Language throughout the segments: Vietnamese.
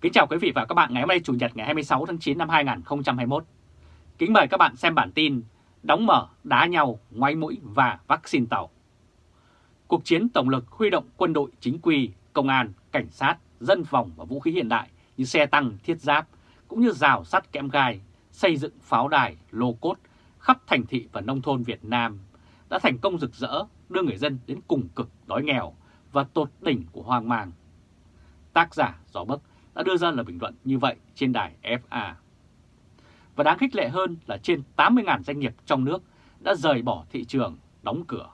Kính chào quý vị và các bạn ngày hôm nay Chủ nhật ngày 26 tháng 9 năm 2021. Kính mời các bạn xem bản tin Đóng mở, đá nhau, ngoái mũi và vaccine tàu. Cuộc chiến tổng lực huy động quân đội chính quy, công an, cảnh sát, dân phòng và vũ khí hiện đại như xe tăng, thiết giáp, cũng như rào sắt kẽm gai, xây dựng pháo đài, lô cốt khắp thành thị và nông thôn Việt Nam đã thành công rực rỡ đưa người dân đến cùng cực đói nghèo và tột đỉnh của hoang mang. Tác giả Gió Bấc đã đưa ra lời bình luận như vậy trên đài FA. Và đáng khích lệ hơn là trên 80.000 doanh nghiệp trong nước đã rời bỏ thị trường, đóng cửa.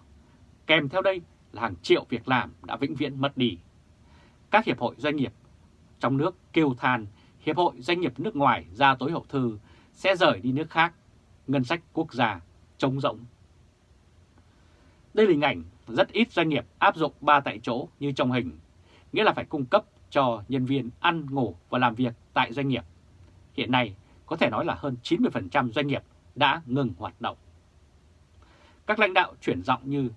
Kèm theo đây là hàng triệu việc làm đã vĩnh viễn mất đi. Các hiệp hội doanh nghiệp trong nước kêu than Hiệp hội Doanh nghiệp nước ngoài ra tối hậu thư sẽ rời đi nước khác, ngân sách quốc gia trống rỗng. Đây là hình ảnh rất ít doanh nghiệp áp dụng ba tại chỗ như trong hình, nghĩa là phải cung cấp cho nhân viên ăn, ngủ và làm việc tại doanh nghiệp. Hiện nay, có thể nói là hơn 90% doanh nghiệp đã ngừng hoạt động. Các lãnh đạo chuyển giọng như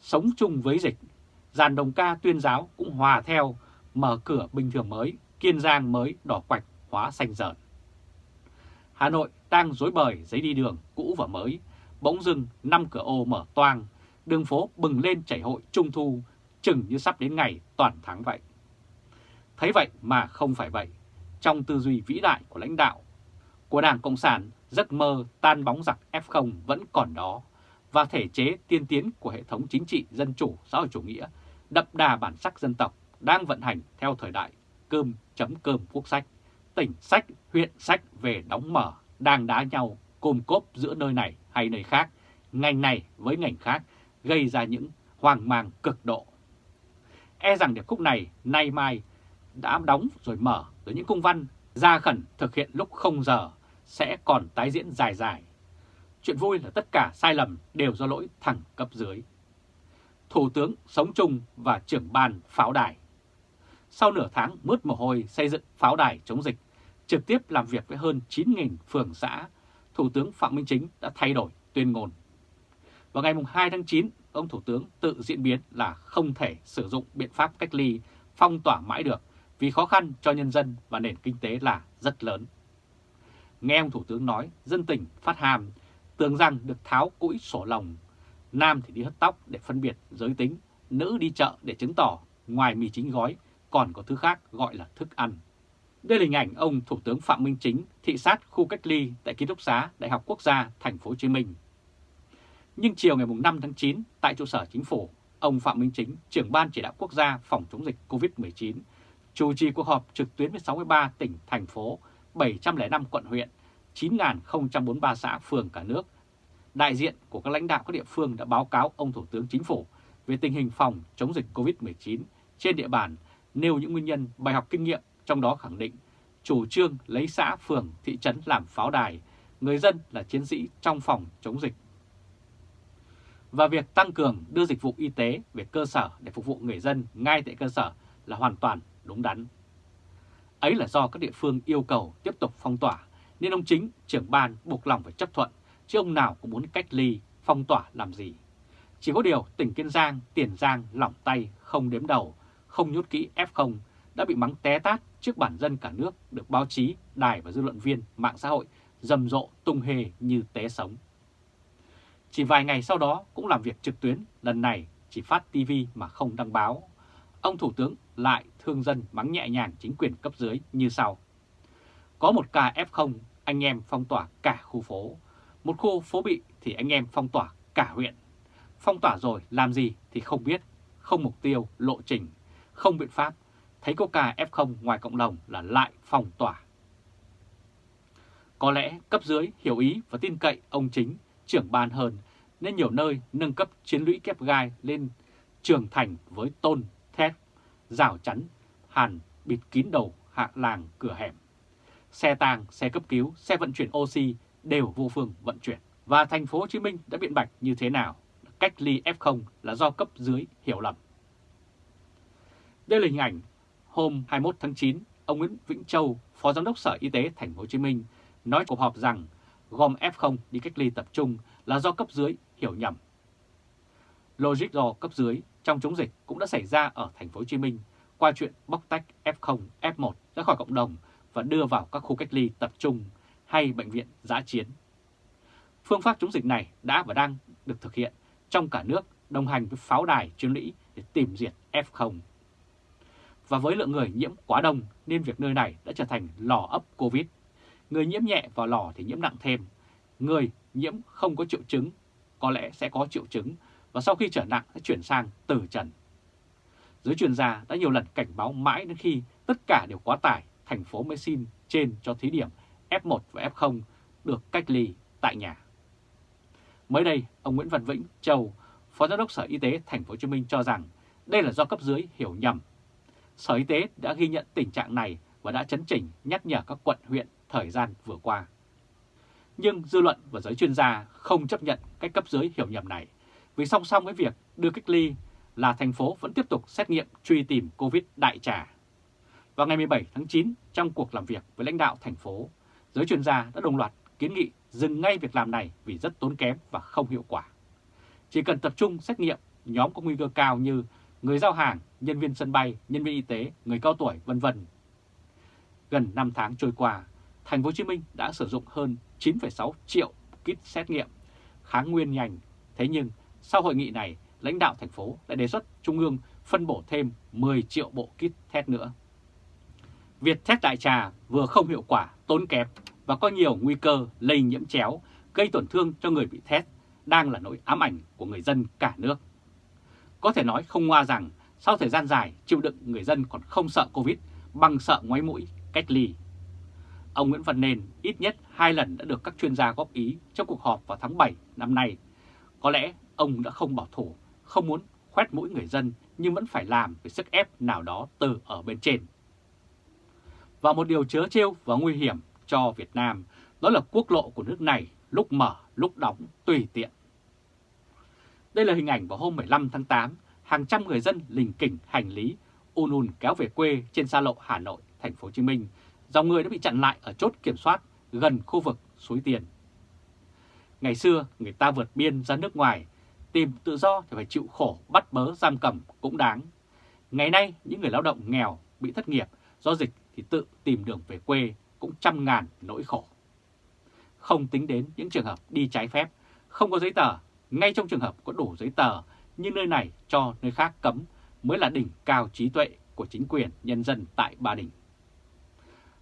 sống chung với dịch, dàn đồng ca tuyên giáo cũng hòa theo, mở cửa bình thường mới, Kiên Giang mới đỏ quạch hóa xanh dợn. Hà Nội đang dối bời giấy đi đường cũ và mới, bỗng dưng năm cửa ô mở toang, đường phố bừng lên chảy hội trung thu, chừng như sắp đến ngày toàn thắng vậy. Thấy vậy mà không phải vậy, trong tư duy vĩ đại của lãnh đạo của Đảng Cộng sản, giấc mơ tan bóng giặc F0 vẫn còn đó, và thể chế tiên tiến của hệ thống chính trị dân chủ xã hội chủ nghĩa đậm đà bản sắc dân tộc đang vận hành theo thời đại cơm chấm cơm quốc sách, tỉnh sách, huyện sách về đóng mở, đang đá nhau, côm cốp giữa nơi này hay nơi khác, ngành này với ngành khác, gây ra những hoang mang cực độ. E rằng điệp khúc này nay mai đã đóng rồi mở rồi những công văn ra khẩn thực hiện lúc không giờ sẽ còn tái diễn dài dài. Chuyện vui là tất cả sai lầm đều do lỗi thẳng cấp dưới. Thủ tướng sống chung và trưởng ban pháo đài. Sau nửa tháng mướt mồ hôi xây dựng pháo đài chống dịch, trực tiếp làm việc với hơn 9.000 phường xã, Thủ tướng Phạm Minh Chính đã thay đổi tuyên ngôn. Vào ngày 2 tháng 9, ông Thủ tướng tự diễn biến là không thể sử dụng biện pháp cách ly, phong tỏa mãi được vì khó khăn cho nhân dân và nền kinh tế là rất lớn. Nghe ông Thủ tướng nói, dân tình phát hàm, tưởng rằng được tháo cũi sổ lòng. Nam thì đi hất tóc để phân biệt giới tính, nữ đi chợ để chứng tỏ ngoài mì chính gói còn có thứ khác gọi là thức ăn. Đây là hình ảnh ông Thủ tướng Phạm Minh Chính thị sát khu cách ly tại ký túc xá Đại học Quốc gia Thành phố Hồ Chí Minh. Nhưng chiều ngày 5 tháng 9 tại trụ sở chính phủ, ông Phạm Minh Chính, trưởng ban chỉ đạo quốc gia phòng chống dịch COVID-19, chủ trì cuộc họp trực tuyến với 63 tỉnh, thành phố, 705 quận huyện, 9.043 xã phường cả nước. Đại diện của các lãnh đạo các địa phương đã báo cáo ông Thủ tướng Chính phủ về tình hình phòng chống dịch COVID-19 trên địa bàn, nêu những nguyên nhân bài học kinh nghiệm, trong đó khẳng định chủ trương lấy xã, phường, thị trấn làm pháo đài, người dân là chiến sĩ trong phòng chống dịch. Và việc tăng cường đưa dịch vụ y tế về cơ sở để phục vụ người dân ngay tại cơ sở là hoàn toàn đúng đắn. Ấy là do các địa phương yêu cầu tiếp tục phong tỏa, nên ông chính, trưởng ban buộc lòng phải chấp thuận, chứ ông nào cũng muốn cách ly, phong tỏa làm gì. Chỉ có điều tỉnh Kiên Giang, Tiền Giang lỏng tay, không đếm đầu, không nhốt kỹ F0 đã bị mắng té tát trước bản dân cả nước được báo chí, đài và dư luận viên, mạng xã hội rầm rộ tung hề như té sống. Chỉ vài ngày sau đó cũng làm việc trực tuyến, lần này chỉ phát TV mà không đăng báo. Ông Thủ tướng lại thương dân mắng nhẹ nhàng chính quyền cấp dưới như sau. Có một ca F0, anh em phong tỏa cả khu phố. Một khu phố bị thì anh em phong tỏa cả huyện. Phong tỏa rồi làm gì thì không biết, không mục tiêu, lộ trình, không biện pháp. Thấy có ca F0 ngoài cộng đồng là lại phong tỏa. Có lẽ cấp dưới hiểu ý và tin cậy ông chính, trưởng ban hơn, nên nhiều nơi nâng cấp chiến lũy kép gai lên trường thành với tôn, thép, rào chắn, hàn bịt kín đầu hạ làng cửa hẻm. Xe tàng, xe cấp cứu, xe vận chuyển oxy đều vô phương vận chuyển. Và thành phố Hồ Chí Minh đã biện bạch như thế nào? Cách ly F0 là do cấp dưới hiểu lầm. Đây là hình ảnh hôm 21 tháng 9, ông Nguyễn Vĩnh Châu, Phó Giám đốc Sở Y tế Thành phố Hồ Chí Minh nói cuộc họp rằng gom F0 đi cách ly tập trung là do cấp dưới hiểu nhầm. Logic do cấp dưới trong chống dịch cũng đã xảy ra ở Thành phố Hồ Chí Minh qua chuyện bóc tách F0, F1 ra khỏi cộng đồng và đưa vào các khu cách ly tập trung hay bệnh viện giã chiến. Phương pháp chống dịch này đã và đang được thực hiện trong cả nước đồng hành với pháo đài chiến lũy để tìm diệt F0. Và với lượng người nhiễm quá đông nên việc nơi này đã trở thành lò ấp Covid. Người nhiễm nhẹ vào lò thì nhiễm nặng thêm. Người nhiễm không có triệu chứng có lẽ sẽ có triệu chứng và sau khi trở nặng đã chuyển sang tử trần. Giới chuyên gia đã nhiều lần cảnh báo mãi đến khi tất cả đều quá tải, thành phố mới xin trên cho thí điểm F1 và F0 được cách ly tại nhà. Mới đây, ông Nguyễn Văn Vĩnh, Châu, Phó Giám đốc Sở Y tế Thành phố Hồ Chí Minh cho rằng đây là do cấp dưới hiểu nhầm. Sở Y tế đã ghi nhận tình trạng này và đã chấn chỉnh nhắc nhở các quận huyện thời gian vừa qua. Nhưng dư luận và giới chuyên gia không chấp nhận cách cấp dưới hiểu nhầm này, vì song song với việc đưa cách ly là thành phố vẫn tiếp tục xét nghiệm truy tìm Covid đại trà. Vào ngày 17 tháng 9, trong cuộc làm việc với lãnh đạo thành phố, giới chuyên gia đã đồng loạt kiến nghị dừng ngay việc làm này vì rất tốn kém và không hiệu quả. Chỉ cần tập trung xét nghiệm nhóm có nguy cơ cao như người giao hàng, nhân viên sân bay, nhân viên y tế, người cao tuổi, vân vân. Gần 5 tháng trôi qua, thành phố Hồ Chí Minh đã sử dụng hơn 9,6 triệu kit xét nghiệm kháng nguyên nhanh. Thế nhưng sau hội nghị này, lãnh đạo thành phố lại đề xuất Trung ương phân bổ thêm 10 triệu bộ kit test nữa. Việc test đại trà vừa không hiệu quả, tốn kém và có nhiều nguy cơ lây nhiễm chéo, gây tổn thương cho người bị test, đang là nỗi ám ảnh của người dân cả nước. Có thể nói không ngoa rằng sau thời gian dài chịu đựng người dân còn không sợ Covid bằng sợ ngoáy mũi, cách ly. Ông Nguyễn Văn nền ít nhất hai lần đã được các chuyên gia góp ý trong cuộc họp vào tháng 7 năm nay. Có lẽ ông đã không bảo thủ, không muốn khoét mũi người dân nhưng vẫn phải làm với sức ép nào đó từ ở bên trên. Và một điều chớ trêu và nguy hiểm cho Việt Nam đó là quốc lộ của nước này lúc mở lúc đóng tùy tiện. Đây là hình ảnh vào hôm 15 tháng 8, hàng trăm người dân lình kỉnh hành lý ùn ùn kéo về quê trên xa lộ Hà Nội, thành phố Hồ Chí Minh. Dòng người đã bị chặn lại ở chốt kiểm soát gần khu vực suối Tiền. Ngày xưa, người ta vượt biên ra nước ngoài, tìm tự do thì phải chịu khổ bắt bớ giam cầm cũng đáng. Ngày nay, những người lao động nghèo bị thất nghiệp do dịch thì tự tìm đường về quê cũng trăm ngàn nỗi khổ. Không tính đến những trường hợp đi trái phép, không có giấy tờ, ngay trong trường hợp có đủ giấy tờ, nhưng nơi này cho nơi khác cấm mới là đỉnh cao trí tuệ của chính quyền nhân dân tại Ba Đình.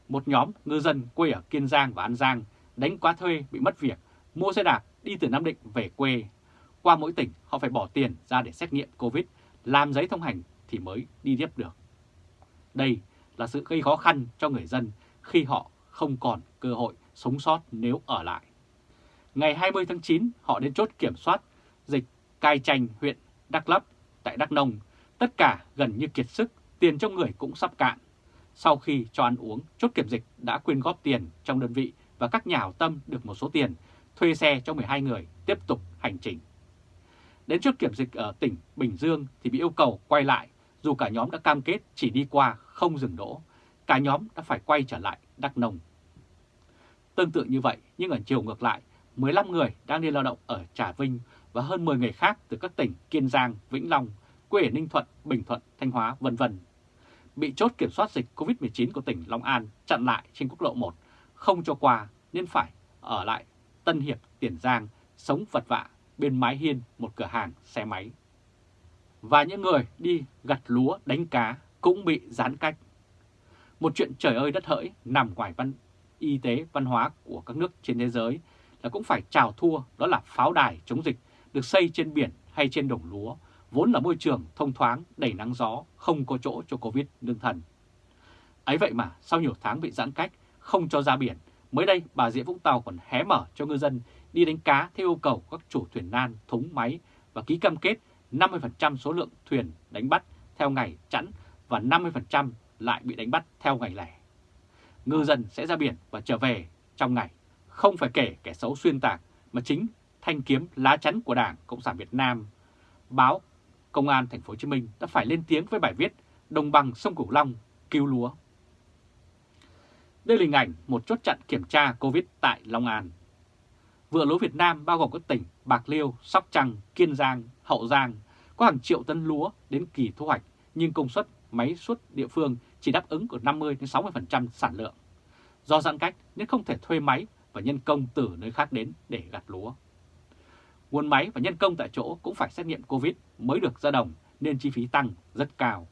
Một nhóm ngư dân quê ở Kiên Giang và An Giang đánh quá thuê bị mất việc, mua xe đạp đi từ Nam Định về quê. Qua mỗi tỉnh họ phải bỏ tiền ra để xét nghiệm Covid, làm giấy thông hành thì mới đi tiếp được. Đây là sự gây khó khăn cho người dân khi họ không còn cơ hội sống sót nếu ở lại. Ngày 20 tháng 9, họ đến chốt kiểm soát dịch Cai Chanh, huyện Đắk lấp tại Đắk Nông. Tất cả gần như kiệt sức, tiền trong người cũng sắp cạn. Sau khi cho ăn uống, chốt kiểm dịch đã quyên góp tiền trong đơn vị và các nhà hảo tâm được một số tiền, thuê xe cho 12 người tiếp tục hành trình. Đến chốt kiểm dịch ở tỉnh Bình Dương thì bị yêu cầu quay lại, dù cả nhóm đã cam kết chỉ đi qua không dừng đỗ. Cả nhóm đã phải quay trở lại Đắk Nông. Tương tự như vậy, nhưng ở chiều ngược lại, 15 người đang đi lao động ở Trà Vinh và hơn 10 người khác từ các tỉnh Kiên Giang, Vĩnh Long, quê ở Ninh Thuận, Bình Thuận, Thanh Hóa, vân vân bị chốt kiểm soát dịch COVID-19 của tỉnh Long An chặn lại trên quốc lộ 1, không cho qua nên phải ở lại Tân Hiệp, Tiền Giang, sống vật vạ bên mái hiên một cửa hàng xe máy. Và những người đi gặt lúa đánh cá cũng bị giãn cách. Một chuyện trời ơi đất hỡi nằm ngoài văn y tế văn hóa của các nước trên thế giới là cũng phải chào thua đó là pháo đài chống dịch được xây trên biển hay trên đồng lúa, vốn là môi trường thông thoáng, đầy nắng gió, không có chỗ cho Covid nương thần. Ấy vậy mà sau nhiều tháng bị giãn cách, không cho ra biển, mới đây bà Rịa Vũng Tàu còn hé mở cho ngư dân đi đánh cá theo yêu cầu các chủ thuyền nan, thúng máy và ký cam kết 50% số lượng thuyền đánh bắt theo ngày chẵn và 50% lại bị đánh bắt theo ngày lẻ. Ngư dân sẽ ra biển và trở về trong ngày, không phải kể kẻ xấu xuyên tạc mà chính thanh kiếm lá chắn của Đảng Cộng sản Việt Nam. Báo Công an Thành phố Hồ Chí Minh đã phải lên tiếng với bài viết Đồng bằng sông Cửu Long cứu lúa. Đây là hình ảnh một chốt chặn kiểm tra Covid tại Long An. Vựa lúa Việt Nam bao gồm các tỉnh Bạc Liêu, Sóc Trăng, Kiên Giang, Hậu Giang có hàng triệu tấn lúa đến kỳ thu hoạch nhưng công suất máy suất địa phương chỉ đáp ứng của 50-60% sản lượng. Do giãn cách nên không thể thuê máy và nhân công từ nơi khác đến để gặt lúa. Nguồn máy và nhân công tại chỗ cũng phải xét nghiệm Covid mới được ra đồng nên chi phí tăng rất cao.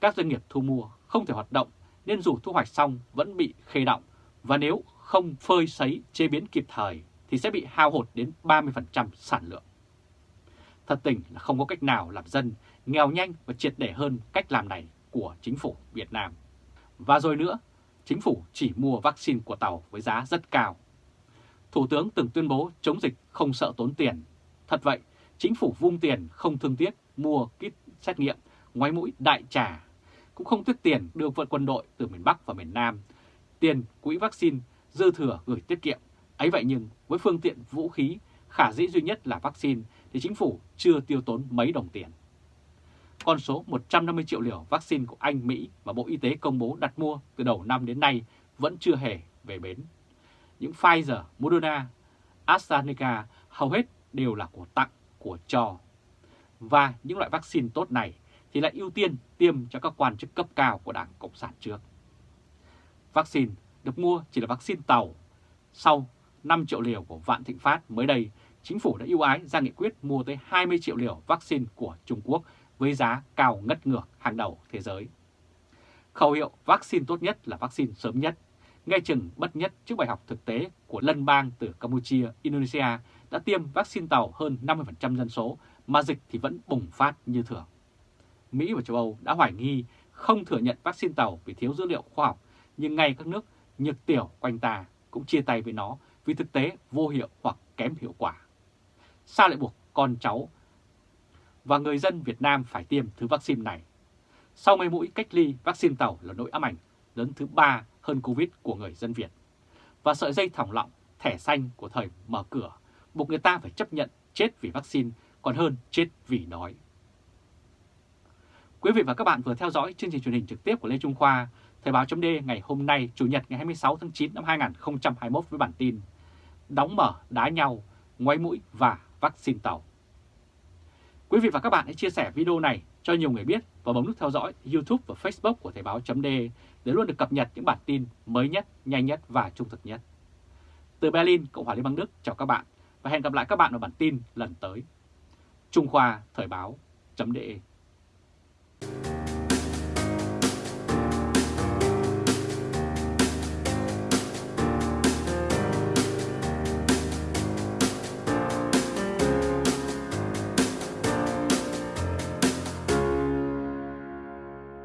Các doanh nghiệp thu mua không thể hoạt động nên dù thu hoạch xong vẫn bị khê động và nếu không phơi sấy chế biến kịp thời thì sẽ bị hao hụt đến 30% sản lượng. Thật tình là không có cách nào làm dân nghèo nhanh và triệt để hơn cách làm này của chính phủ Việt Nam. Và rồi nữa, chính phủ chỉ mua vaccine của Tàu với giá rất cao. Thủ tướng từng tuyên bố chống dịch không sợ tốn tiền. Thật vậy, chính phủ vung tiền không thương tiếc mua kit xét nghiệm, ngoái mũi đại trà, cũng không tiếc tiền đưa vượt quân đội từ miền Bắc và miền Nam, tiền quỹ vaccine dư thừa gửi tiết kiệm. Ấy vậy nhưng với phương tiện vũ khí khả dĩ duy nhất là vaccine thì chính phủ chưa tiêu tốn mấy đồng tiền. Con số 150 triệu liều vaccine của Anh, Mỹ và Bộ Y tế công bố đặt mua từ đầu năm đến nay vẫn chưa hề về bến. Những Pfizer, Moderna, AstraZeneca hầu hết đều là của tặng, của cho. Và những loại vaccine tốt này thì lại ưu tiên tiêm cho các quan chức cấp cao của Đảng Cộng sản trước. Vaccine được mua chỉ là vaccine tàu. Sau 5 triệu liều của Vạn Thịnh Phát mới đây, chính phủ đã ưu ái ra nghị quyết mua tới 20 triệu liều vaccine của Trung Quốc với giá cao ngất ngược hàng đầu thế giới. Khẩu hiệu vaccine tốt nhất là vaccine sớm nhất, nghe chừng bất nhất trước bài học thực tế của lân bang từ Campuchia, Indonesia đã tiêm vaccine tàu hơn 50% dân số mà dịch thì vẫn bùng phát như thường. Mỹ và châu Âu đã hoài nghi không thừa nhận vaccine tàu vì thiếu dữ liệu khoa học, nhưng ngay các nước nhược tiểu quanh ta cũng chia tay với nó vì thực tế vô hiệu hoặc kém hiệu quả. Sao lại buộc con cháu và người dân Việt Nam phải tiêm thứ vaccine này? Sau mấy mũi cách ly, vaccine tàu là nỗi ám ảnh lớn thứ ba hơn Covid của người dân Việt. Và sợi dây thòng lọng, thẻ xanh của thời mở cửa, buộc người ta phải chấp nhận chết vì vaccine còn hơn chết vì đói. Quý vị và các bạn vừa theo dõi chương trình truyền hình trực tiếp của Lê Trung Khoa, Thời báo chấm ngày hôm nay, Chủ nhật ngày 26 tháng 9 năm 2021 với bản tin Đóng mở, đá nhau, ngoáy mũi và vaccine tàu. Quý vị và các bạn hãy chia sẻ video này cho nhiều người biết và bấm nút theo dõi YouTube và Facebook của Thời báo chấm để luôn được cập nhật những bản tin mới nhất, nhanh nhất và trung thực nhất. Từ Berlin, Cộng hòa Liên bang Đức, chào các bạn và hẹn gặp lại các bạn ở bản tin lần tới. Trung Khoa Thời báo chấm